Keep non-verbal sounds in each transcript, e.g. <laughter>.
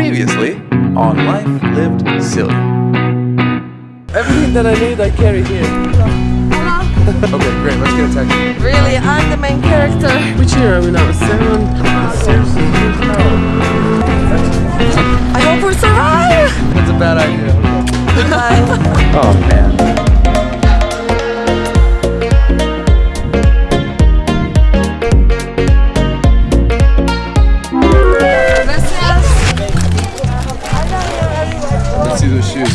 Previously on Life Lived Silly. Everything that I need, I carry here. Okay, great. Let's get a taxi. Really, I'm the main character. Which year are we now? Seven? Seriously? I hope we survive. That's a bad idea. Bye. <laughs> Oh shoes.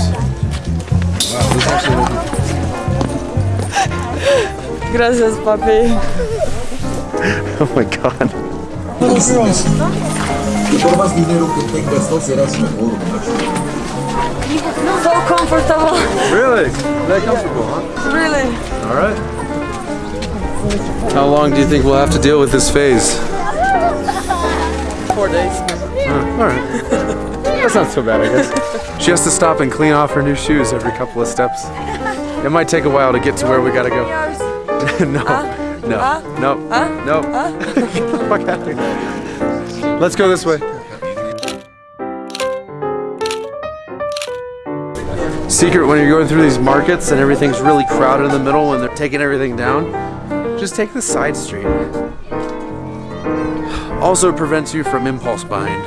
Wow, those actually look Gracias, papi. <laughs> Oh my god. Y por más dinero que tengas, no serás mejor. So comfortable. Really? That comfortable, huh? Really. Alright. How long do you think we'll have to deal with this phase? Four days. Alright. That's not so bad, I guess. <laughs> She has to stop and clean off her new shoes every couple of steps. It might take a while to get to where we gotta go. <laughs> no. No. No. No. <laughs> Let's go this way. Secret when you're going through these markets and everything's really crowded in the middle when they're taking everything down, just take the side street. Also prevents you from impulse buying,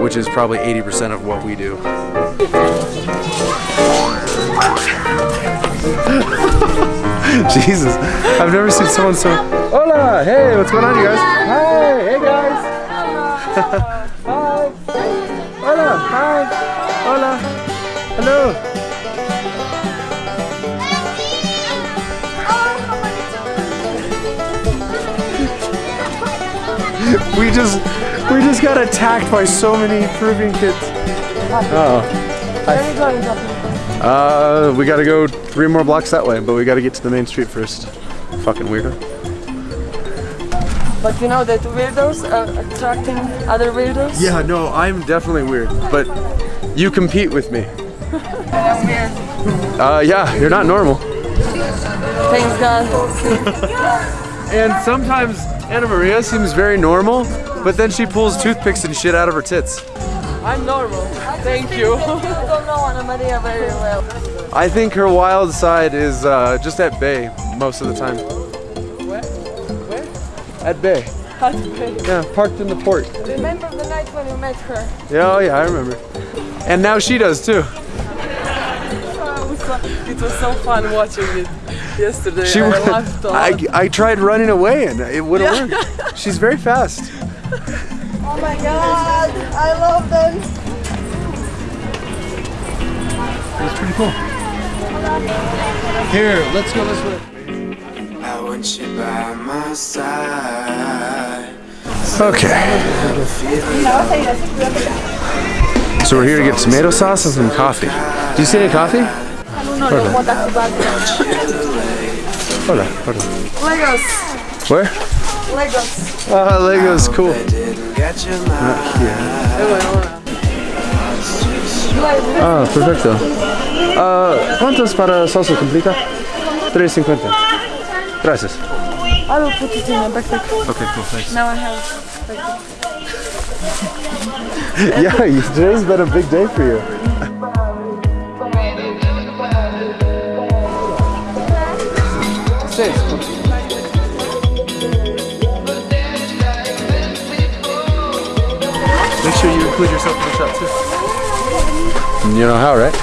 which is probably 80% of what we do. <laughs> Jesus, I've never seen someone so. Hola! Hey, what's going on, you guys? Hi! Hey, guys! <laughs> hi! Hola! Hi! Hola! Hello! <laughs> We just, we just got attacked by so many Peruvian kids. Oh. Where are you going? Uh, we gotta go three more blocks that way, but we gotta get to the main street first. Fucking weirdo. But you know that weirdos are attracting other weirdos? Yeah, no, I'm definitely weird, but you compete with me. I'm weird. Uh, yeah, you're not normal. Thanks God. <laughs> And sometimes Anna Maria seems very normal, but then she pulls toothpicks and shit out of her tits. I'm normal. Thank you. <laughs> I don't know Anna Maria very well. I think her wild side is uh, just at bay most of the time. Where? Where? At bay. How to pay. Yeah, parked in the port. Remember the night when you met her? Yeah, oh yeah, I remember. And now she does too. <laughs> It was so fun watching it yesterday. She I went- laughed a lot. I, I tried running away and it wouldn't work. She's very fast. <laughs> Oh my God, I love them. It's pretty cool. Here, let's go this way. I want you by my side. Okay. So we're here to get tomato sauce and some coffee. Do you see any coffee? Hola, hola, hola. Legos. Where? Legos. Ah, Lego's cool. Didn't get. Ah, perfecto. Ah, ¿Cuántos para salsa completa? 3.50. Gracias. I will put it in my backpack. Okay, cool, thanks. Now I have. <laughs> Yeah, today's been a big day for you. Make include yourself in the shot too. You know how, right?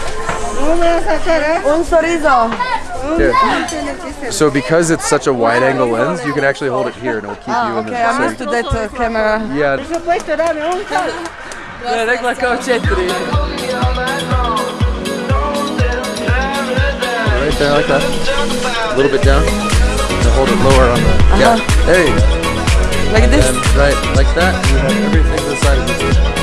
Un chorizo. Here. So because it's such a wide angle lens, you can actually hold it here and it'll keep you Ah, in the okay, I'm used to that uh, camera. Yeah, Ne, rekla kao četiri. right there like that. A little bit down. And hold it lower on the Yeah. There you go. Like this. And right, like that, you have everything to the side of this.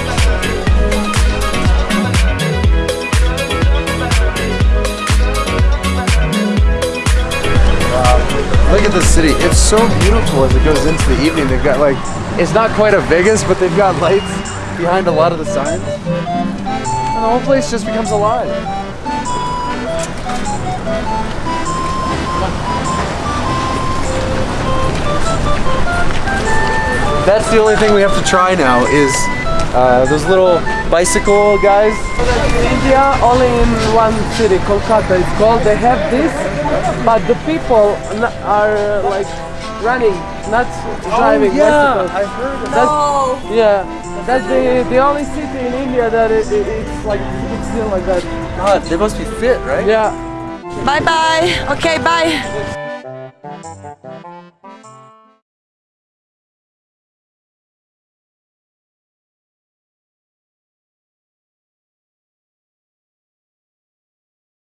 City. It's so beautiful as it goes into the evening. They've got like, it's not quite a Vegas, but they've got lights behind a lot of the signs. And the whole place just becomes alive. That's the only thing we have to try now is Uh, those little bicycle guys. India only in one city, Kolkata. It's called. They have this, but the people n- are like running, not driving oh, bicycles. I heard of That's, No. yeah, that's the the only city in India that it, it, it's like it's still like that. God, they must be fit, right? Yeah. Bye bye. Okay, bye.